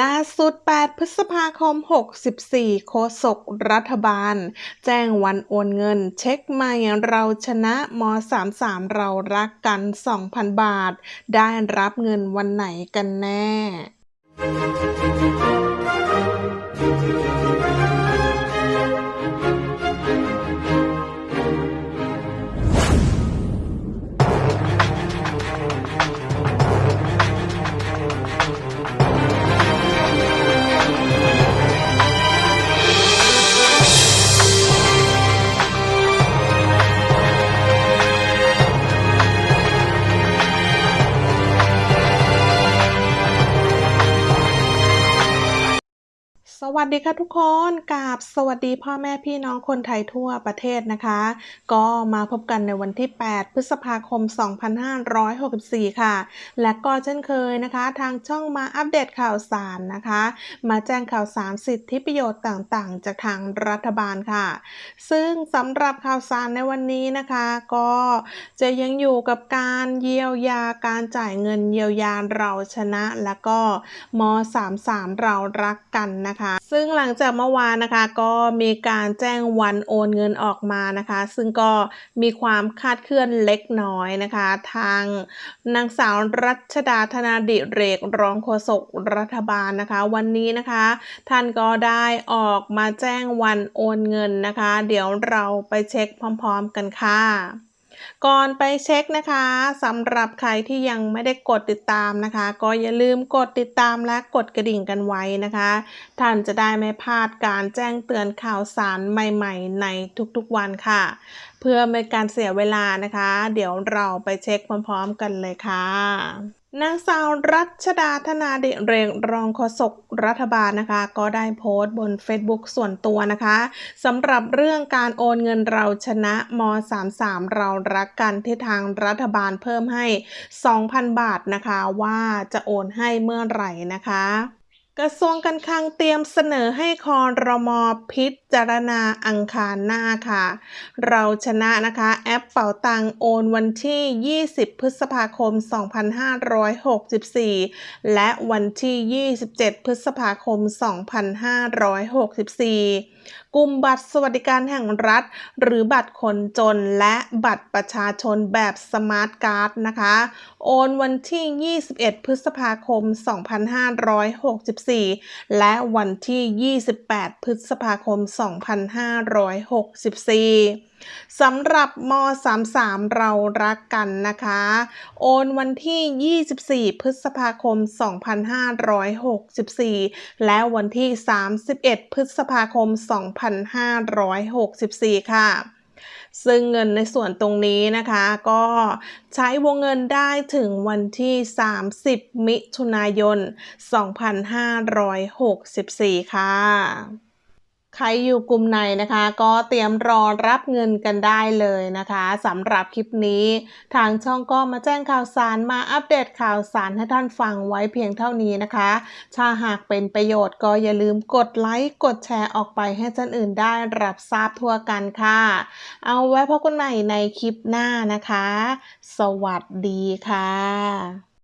ล่าสุด 8 พฤษภาคม 64 โฆษกรัฐบาล แจ้งวันโอนเงิน เช็คใหม่เราชนะม33 เรารักกัน 2,000 บาท ได้รับเงินวันไหนกันแน่ สวัสดีค่ะทุกคนกับสวัสดีพ่อแม่พี่น้องคนไทยทั่วประเทศนะคะ ก็มาพบกันในวันที่ 8 พฤษภาคม 2564 ค่ะ และก็เช่นเคยนะคะ ทางช่องมาอัปเดตข่าวสารนะคะ มาแจ้งข่าวสารสิทธิประโยชน์ต่างๆ จากทางรัฐบาลค่ะ ซึ่งสำหรับข่าวสารในวันนี้นะคะ ก็จะยังอยู่กับการเยียวยาการจ่ายเงินเยียวยาเราชนะ แล้วก็ม 33 เรารักกันนะคะซึ่งหลังจากเมื่อวานนะคะ ก็มีการแจ้งวันโอนเงินออกมานะคะ ซึ่งก็มีความคาดเคลื่อนเล็กน้อยนะคะ ทางนางสาวรัชดาธนาดิเรกรองโฆษกรัฐบาลนะคะ วันนี้นะคะ ท่านก็ได้ออกมาแจ้งวันโอนเงินนะคะ เดี๋ยวเราไปเช็คพร้อม ๆ กันค่ะ ก่อนไปเช็คนะคะสำหรับใครที่ยังไม่ได้กดติดตามนะคะ ก็อย่าลืมกดติดตามและกดกระดิ่งกันไว้นะคะ ท่านจะได้ไม่พลาดการแจ้งเตือนข่าวสารใหม่ ๆ ในทุกๆวันค่ะ พื่อไม่การเสียเวลานะคะ เดี๋ยวเราไปเช็คพร้อมๆกันเลยค่ะนางสาวรัชดาธนาเดเรงรองโฆษกรัฐบาลนะคะ ก็ได้โพสต์บน Facebook ส่วนตัวนะคะสำหรับเรื่องการโอนเงินเราชนะม 33 เรารักกันที่ทางรัฐบาลเพิ่มให้ 2,000 บาทนะคะ ว่าจะโอนให้เมื่อไหร่นะคะ กระทรวงการคลังเตรียมเสนอให้คอรมอพิจารณาอังคารหน้าค่ะ เราชนะนะคะแอปเป่าตังโอนวันที่ 20 พฤษภาคม 2564 และวันที่ 27 พฤษภาคม 2564 กลุ่มบัตรสวัสดิการแห่งรัฐ หรือบัตรคนจนและบัตรประชาชนแบบสมาร์ทการ์ดนะคะ โอนวันที่ 21 พฤษภาคม 256 2564 และวันที่ 28 พฤษภาคม 2564 สำหรับม 33 เรารักกันนะคะ โอนวันที่ 24 พฤษภาคม 2564 และวันที่ 31 พฤษภาคม 2564 ค่ะ ซึ่งเงินในส่วนตรงนี้นะคะก็ใช้วงเงินได้ถึงวันที่ 30 มิถุนายน 2564 ค่ะ ใครอยู่กลุ่มไหนนะคะ ก็เตรียมรอรับเงินกันได้เลยนะคะสำหรับคลิปนี้ ทางช่องก็มาแจ้งข่าวสารมาอัปเดตข่าวสารให้ท่านฟังไว้เพียงเท่านี้นะคะถ้าหากเป็นประโยชน์ก็อย่าลืมกดไลค์กดแชร์ออกไปให้ท่านอื่นได้รับทราบทั่วกันค่ะ เอาไว้พบกันใหม่ในคลิปหน้านะคะ สวัสดีค่ะ